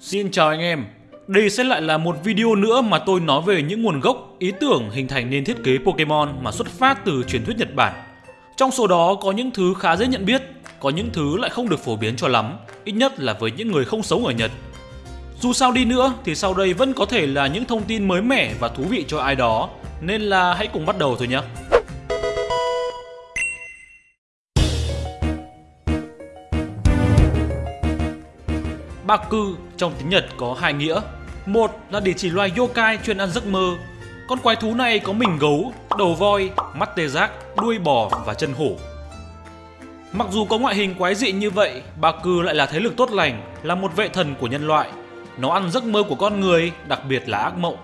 Xin chào anh em, đây sẽ lại là một video nữa mà tôi nói về những nguồn gốc, ý tưởng hình thành nên thiết kế Pokemon mà xuất phát từ truyền thuyết Nhật Bản. Trong số đó có những thứ khá dễ nhận biết, có những thứ lại không được phổ biến cho lắm, ít nhất là với những người không sống ở Nhật. Dù sao đi nữa thì sau đây vẫn có thể là những thông tin mới mẻ và thú vị cho ai đó, nên là hãy cùng bắt đầu thôi nhé. Baku trong tiếng Nhật có hai nghĩa. Một là để chỉ loài yokai chuyên ăn giấc mơ. Con quái thú này có mình gấu, đầu voi, mắt tê giác, đuôi bò và chân hổ. Mặc dù có ngoại hình quái dị như vậy, Baku lại là thế lực tốt lành, là một vệ thần của nhân loại. Nó ăn giấc mơ của con người, đặc biệt là ác mộng.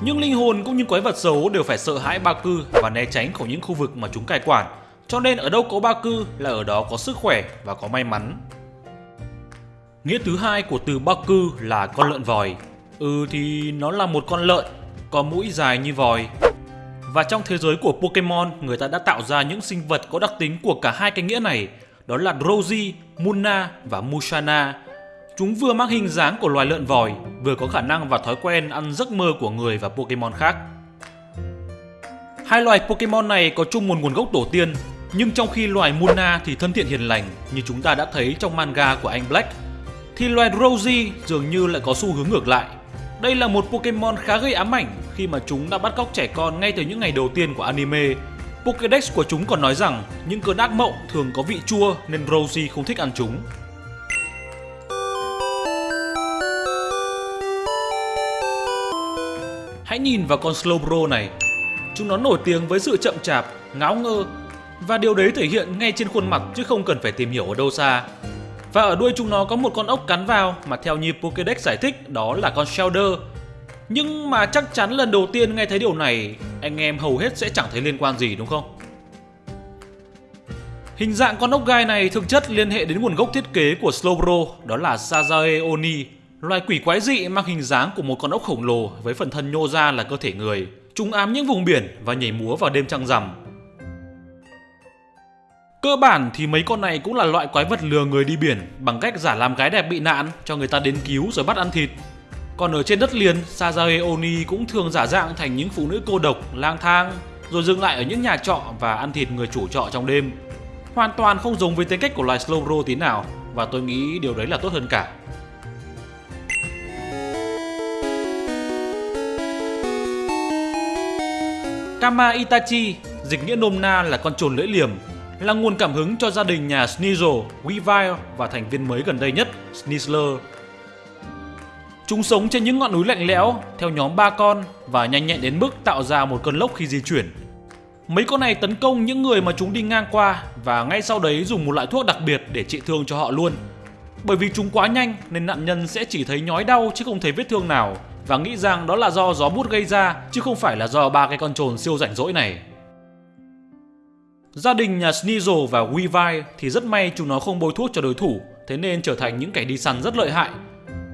Nhưng linh hồn cũng như quái vật xấu đều phải sợ hãi Baku và né tránh khỏi những khu vực mà chúng cai quản. Cho nên ở đâu có Baku là ở đó có sức khỏe và có may mắn. Nghĩa thứ hai của từ Bắc cư là con lợn vòi. Ừ thì nó là một con lợn, có mũi dài như vòi. Và trong thế giới của Pokemon, người ta đã tạo ra những sinh vật có đặc tính của cả hai cái nghĩa này, đó là Drowsy, Munna và Mushana. Chúng vừa mang hình dáng của loài lợn vòi, vừa có khả năng và thói quen ăn giấc mơ của người và Pokemon khác. Hai loài Pokemon này có chung một nguồn gốc tổ tiên, nhưng trong khi loài Munna thì thân thiện hiền lành như chúng ta đã thấy trong manga của anh Black thì loài Rosie dường như lại có xu hướng ngược lại. Đây là một Pokemon khá gây ám ảnh khi mà chúng đã bắt cóc trẻ con ngay từ những ngày đầu tiên của anime. Pokédex của chúng còn nói rằng những cơn ác mộng thường có vị chua nên Rosie không thích ăn chúng. Hãy nhìn vào con Slowbro này. Chúng nó nổi tiếng với sự chậm chạp, ngáo ngơ và điều đấy thể hiện ngay trên khuôn mặt chứ không cần phải tìm hiểu ở đâu xa. Và ở đuôi chúng nó có một con ốc cắn vào mà theo như Pokédex giải thích đó là con Shelder. Nhưng mà chắc chắn lần đầu tiên nghe thấy điều này, anh em hầu hết sẽ chẳng thấy liên quan gì đúng không? Hình dạng con ốc gai này thực chất liên hệ đến nguồn gốc thiết kế của Slowbro, đó là Sazae Oni, loài quỷ quái dị mang hình dáng của một con ốc khổng lồ với phần thân nhô ra là cơ thể người. Chúng ám những vùng biển và nhảy múa vào đêm trăng rằm, Cơ bản thì mấy con này cũng là loại quái vật lừa người đi biển bằng cách giả làm gái đẹp bị nạn cho người ta đến cứu rồi bắt ăn thịt. Còn ở trên đất liền, Sazae Oni cũng thường giả dạng thành những phụ nữ cô độc, lang thang, rồi dừng lại ở những nhà trọ và ăn thịt người chủ trọ trong đêm. Hoàn toàn không giống với tính cách của loài Slowbro tí nào, và tôi nghĩ điều đấy là tốt hơn cả. Kama Itachi, dịch nghĩa nôm na là con trồn lưỡi liềm, là nguồn cảm hứng cho gia đình nhà Sneasel, Weavile và thành viên mới gần đây nhất, Sneasler. Chúng sống trên những ngọn núi lạnh lẽo theo nhóm ba con và nhanh nhẹn đến mức tạo ra một cơn lốc khi di chuyển. Mấy con này tấn công những người mà chúng đi ngang qua và ngay sau đấy dùng một loại thuốc đặc biệt để trị thương cho họ luôn. Bởi vì chúng quá nhanh nên nạn nhân sẽ chỉ thấy nhói đau chứ không thấy vết thương nào và nghĩ rằng đó là do gió bút gây ra chứ không phải là do ba cái con trồn siêu rảnh rỗi này. Gia đình nhà Sneasel và Weavile thì rất may chúng nó không bôi thuốc cho đối thủ, thế nên trở thành những kẻ đi săn rất lợi hại.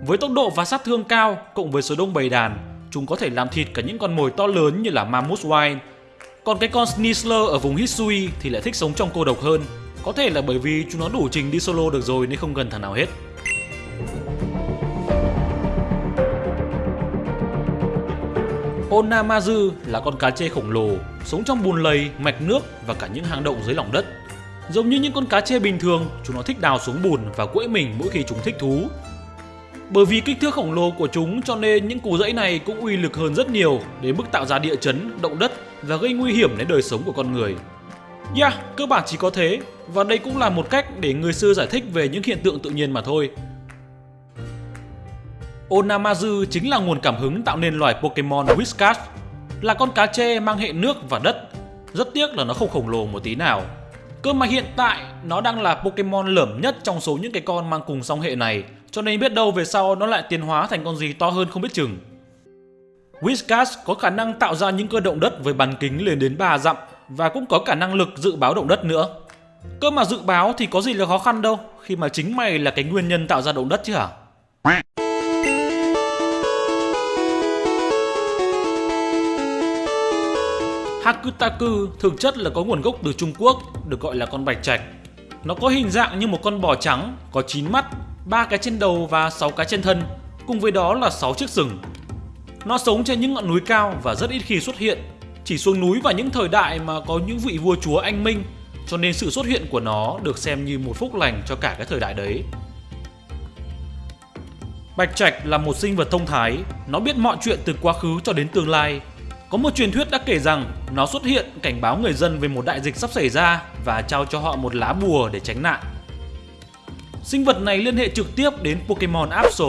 Với tốc độ và sát thương cao, cộng với số đông bầy đàn, chúng có thể làm thịt cả những con mồi to lớn như là Mammoth Wine. Còn cái con Sneasler ở vùng Hisui thì lại thích sống trong cô độc hơn, có thể là bởi vì chúng nó đủ trình đi solo được rồi nên không cần thằng nào hết. Onamazu là con cá chê khổng lồ, sống trong bùn lầy, mạch nước và cả những hang động dưới lòng đất. Giống như những con cá chê bình thường, chúng nó thích đào xuống bùn và quẫy mình mỗi khi chúng thích thú. Bởi vì kích thước khổng lồ của chúng cho nên những cú dãy này cũng uy lực hơn rất nhiều đến mức tạo ra địa chấn, động đất và gây nguy hiểm đến đời sống của con người. Yeah, cơ bản chỉ có thế và đây cũng là một cách để người xưa giải thích về những hiện tượng tự nhiên mà thôi. Onamazu chính là nguồn cảm hứng tạo nên loài Pokemon Whiskas, là con cá chê mang hệ nước và đất. Rất tiếc là nó không khổng lồ một tí nào. Cơ mà hiện tại nó đang là Pokemon lởm nhất trong số những cái con mang cùng song hệ này, cho nên biết đâu về sau nó lại tiến hóa thành con gì to hơn không biết chừng. Whiskas có khả năng tạo ra những cơ động đất với bán kính lên đến 3 dặm và cũng có cả năng lực dự báo động đất nữa. Cơ mà dự báo thì có gì là khó khăn đâu, khi mà chính mày là cái nguyên nhân tạo ra động đất chứ hả? Hakutaku thực chất là có nguồn gốc từ Trung Quốc, được gọi là con bạch trạch. Nó có hình dạng như một con bò trắng, có 9 mắt, ba cái trên đầu và 6 cái trên thân, cùng với đó là 6 chiếc sừng. Nó sống trên những ngọn núi cao và rất ít khi xuất hiện, chỉ xuống núi vào những thời đại mà có những vị vua chúa anh minh, cho nên sự xuất hiện của nó được xem như một phúc lành cho cả cái thời đại đấy. Bạch Trạch là một sinh vật thông thái, nó biết mọi chuyện từ quá khứ cho đến tương lai. Có một truyền thuyết đã kể rằng nó xuất hiện cảnh báo người dân về một đại dịch sắp xảy ra và trao cho họ một lá bùa để tránh nạn. Sinh vật này liên hệ trực tiếp đến Pokemon Absol.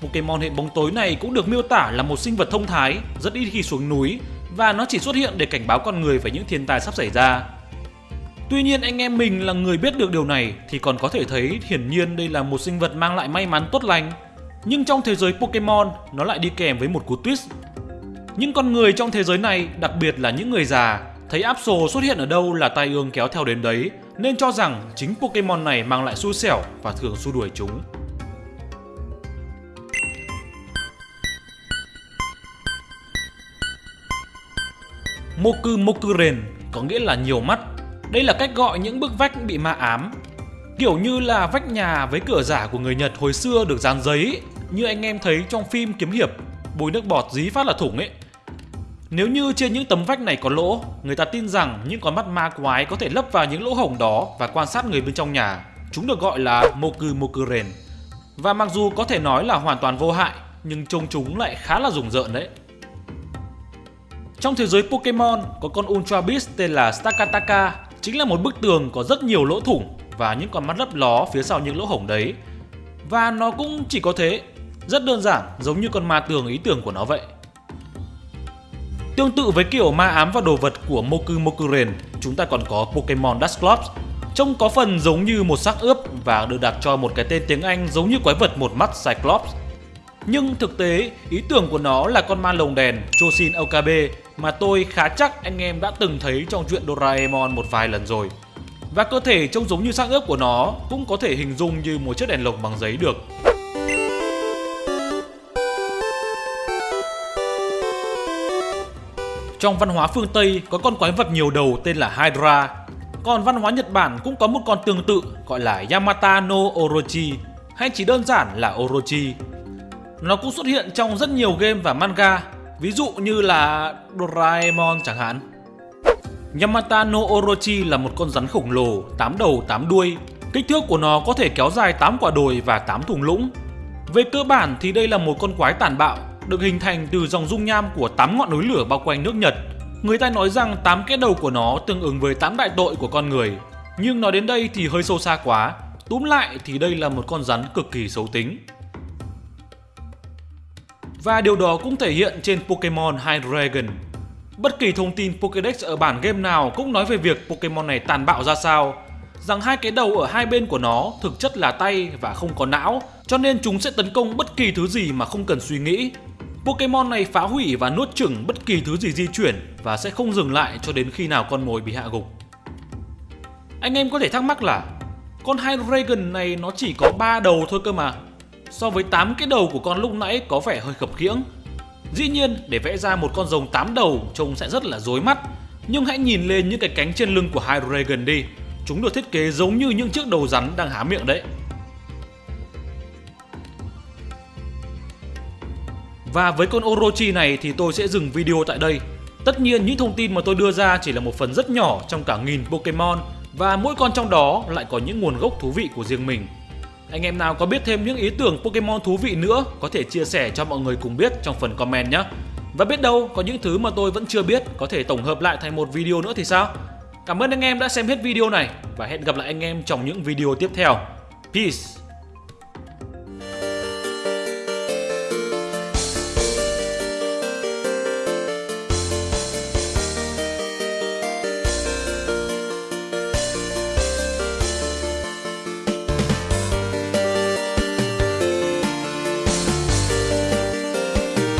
Pokemon hệ bóng tối này cũng được miêu tả là một sinh vật thông thái, rất ít khi xuống núi và nó chỉ xuất hiện để cảnh báo con người về những thiên tai sắp xảy ra. Tuy nhiên anh em mình là người biết được điều này thì còn có thể thấy hiển nhiên đây là một sinh vật mang lại may mắn tốt lành. Nhưng trong thế giới Pokemon nó lại đi kèm với một cú twist. Những con người trong thế giới này, đặc biệt là những người già, thấy Absol xuất hiện ở đâu là tai ương kéo theo đến đấy nên cho rằng chính Pokemon này mang lại xui xẻo và thường xua đuổi chúng. Moku Mokuren có nghĩa là nhiều mắt. Đây là cách gọi những bức vách bị ma ám. Kiểu như là vách nhà với cửa giả của người Nhật hồi xưa được dán giấy như anh em thấy trong phim kiếm hiệp, bôi nước bọt dí phát là thủng ấy. Nếu như trên những tấm vách này có lỗ, người ta tin rằng những con mắt ma quái có thể lấp vào những lỗ hổng đó và quan sát người bên trong nhà. Chúng được gọi là Moku Mokuren. Và mặc dù có thể nói là hoàn toàn vô hại, nhưng trông chúng lại khá là rùng rợn đấy. Trong thế giới Pokemon có con Ultra Beast tên là Stakataka, chính là một bức tường có rất nhiều lỗ thủng và những con mắt lấp ló phía sau những lỗ hổng đấy. Và nó cũng chỉ có thế, rất đơn giản giống như con ma tường ý tưởng của nó vậy. Tương tự với kiểu ma ám và đồ vật của Moku Mokuren, chúng ta còn có Pokemon Dusclops. Trông có phần giống như một xác ướp và được đặt cho một cái tên tiếng Anh giống như quái vật một mắt Cyclops. Nhưng thực tế, ý tưởng của nó là con ma lồng đèn Choshin Okabe mà tôi khá chắc anh em đã từng thấy trong truyện Doraemon một vài lần rồi. Và cơ thể trông giống như xác ướp của nó cũng có thể hình dung như một chiếc đèn lồng bằng giấy được. Trong văn hóa phương Tây có con quái vật nhiều đầu tên là Hydra. Còn văn hóa Nhật Bản cũng có một con tương tự gọi là Yamata no Orochi hay chỉ đơn giản là Orochi. Nó cũng xuất hiện trong rất nhiều game và manga, ví dụ như là Doraemon chẳng hạn. Yamata no Orochi là một con rắn khổng lồ, 8 đầu 8 đuôi. Kích thước của nó có thể kéo dài 8 quả đồi và 8 thùng lũng. Về cơ bản thì đây là một con quái tàn bạo, được hình thành từ dòng dung nham của 8 ngọn núi lửa bao quanh nước Nhật. Người ta nói rằng 8 cái đầu của nó tương ứng với 8 đại tội của con người. Nhưng nói đến đây thì hơi sâu xa quá. Túm lại thì đây là một con rắn cực kỳ xấu tính. Và điều đó cũng thể hiện trên Pokemon Hydreigon. Bất kỳ thông tin Pokédex ở bản game nào cũng nói về việc Pokemon này tàn bạo ra sao, rằng hai cái đầu ở hai bên của nó thực chất là tay và không có não, cho nên chúng sẽ tấn công bất kỳ thứ gì mà không cần suy nghĩ. Pokemon này phá hủy và nuốt chửng bất kỳ thứ gì di chuyển và sẽ không dừng lại cho đến khi nào con mồi bị hạ gục. Anh em có thể thắc mắc là, con Hydreigon này nó chỉ có 3 đầu thôi cơ mà. So với 8 cái đầu của con lúc nãy có vẻ hơi khập khiễng. Dĩ nhiên, để vẽ ra một con rồng 8 đầu, trông sẽ rất là rối mắt. Nhưng hãy nhìn lên những cái cánh trên lưng của Hydreigon đi. Chúng được thiết kế giống như những chiếc đầu rắn đang há miệng đấy. Và với con Orochi này thì tôi sẽ dừng video tại đây. Tất nhiên, những thông tin mà tôi đưa ra chỉ là một phần rất nhỏ trong cả nghìn Pokemon, và mỗi con trong đó lại có những nguồn gốc thú vị của riêng mình. Anh em nào có biết thêm những ý tưởng Pokemon thú vị nữa, có thể chia sẻ cho mọi người cùng biết trong phần comment nhé. Và biết đâu, có những thứ mà tôi vẫn chưa biết, có thể tổng hợp lại thành một video nữa thì sao? Cảm ơn anh em đã xem hết video này, và hẹn gặp lại anh em trong những video tiếp theo. Peace!